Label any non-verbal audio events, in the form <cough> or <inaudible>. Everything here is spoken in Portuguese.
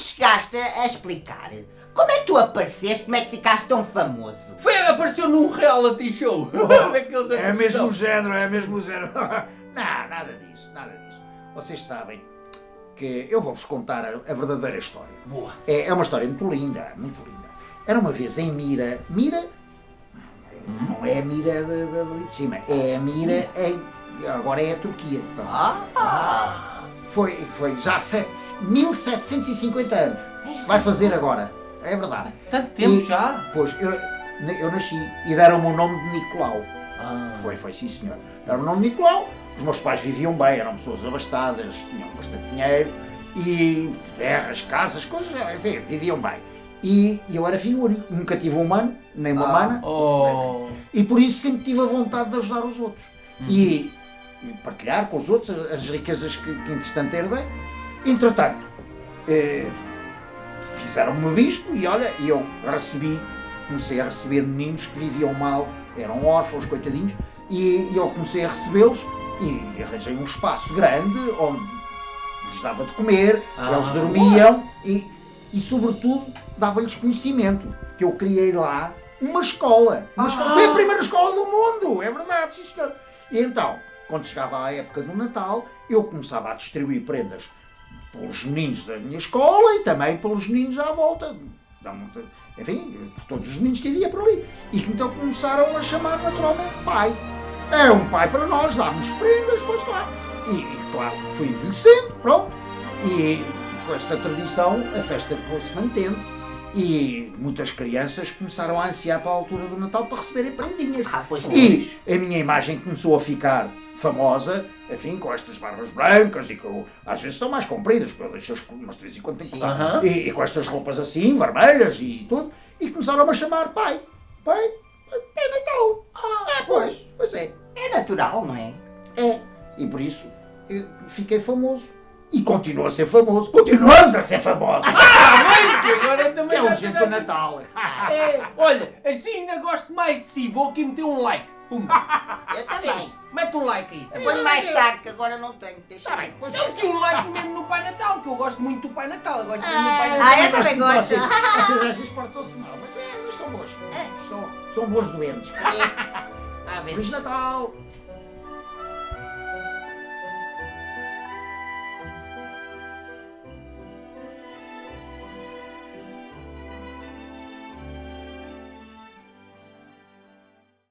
chegaste a explicar como é que tu apareceste, como é que ficaste tão famoso? Foi, apareceu num reality show. <laughs> Daqueles É a mesmo género, é mesmo o género. <laughs> Não, nada disso, nada disso. Vocês sabem que eu vou-vos contar a, a verdadeira história. Boa. É, é uma história muito linda, muito linda. Era uma vez em Mira. Mira? Não é a Mira de, de, ali de cima, é a Mira em. Agora é a Turquia. estás a ver? Ah, Foi, foi já sete, 1750 anos. Vai fazer agora. É verdade. Tanto tempo E- já? Pois, eu, eu nasci e deram-me o nome de Nicolau. Ah. Foi, foi, sim senhor. Era o nome de Nicolau. Os meus pais viviam bem, eram pessoas abastadas, tinham bastante dinheiro e terras, casas, coisas, enfim, viviam bem. E eu era filho único, nunca tive um mano, nem uma mana, Oh. e por isso sempre tive a vontade de ajudar os outros. E, e partilhar com os outros as, as riquezas que, que entretanto herdei. Entretanto, eh, fizeram-me bispo e olha, eu recebi, comecei a receber meninos que viviam mal, eram órfãos, coitadinhos, e, e eu comecei a recebê-los e arranjei um espaço grande onde lhes dava de comer, Ah, eles dormiam e, e sobretudo dava-lhes conhecimento, que eu criei lá uma escola. Uma escola. Foi a primeira escola do mundo, é verdade, sim senhor. E então, quando chegava a época do Natal, eu começava a distribuir prendas pelos meninos da minha escola e também pelos meninos à volta. Enfim, por todos os meninos que havia por ali. E que então começaram a chamar naturalmente pai. É um pai para nós, dá-nos prendas, pois claro. E, claro, fui envelhecendo, pronto. E com esta tradição a festa foi-se mantendo. E muitas crianças começaram a ansiar para a altura do Natal para receberem prendinhas. Ah, E a minha imagem começou a ficar famosa, enfim, com estas barbas brancas e com, às vezes estão mais compridas, porque eu deixo as umas que cortar. Aham. e, e com estas roupas assim, vermelhas e tudo, e começaram-me a chamar pai. Pai, é Natal. Ah, é, pois, pois é. é natural, não é? É. E por isso eu fiquei famoso. E continuo a ser famoso. Continuamos a ser famosos. <laughs> Ah, mas que agora também é já o jeito do Natal. <laughs> É, olha, assim ainda gosto mais de si. Vou aqui meter um like. Pumba. <laughs> Eu também. Mete um like aí. Eu ponho mais tarde, que agora não tenho. Deixa Tá bem, Eu meti um like mesmo no Pai Natal, que eu gosto muito do Pai Natal. Eu gosto muito do Pai Ah, Natal. eu também gosto. Vocês, <laughs> vocês às vezes portam-se mal, mas é, são bons. São, são bons doentes. À <laughs> Feliz. Natal!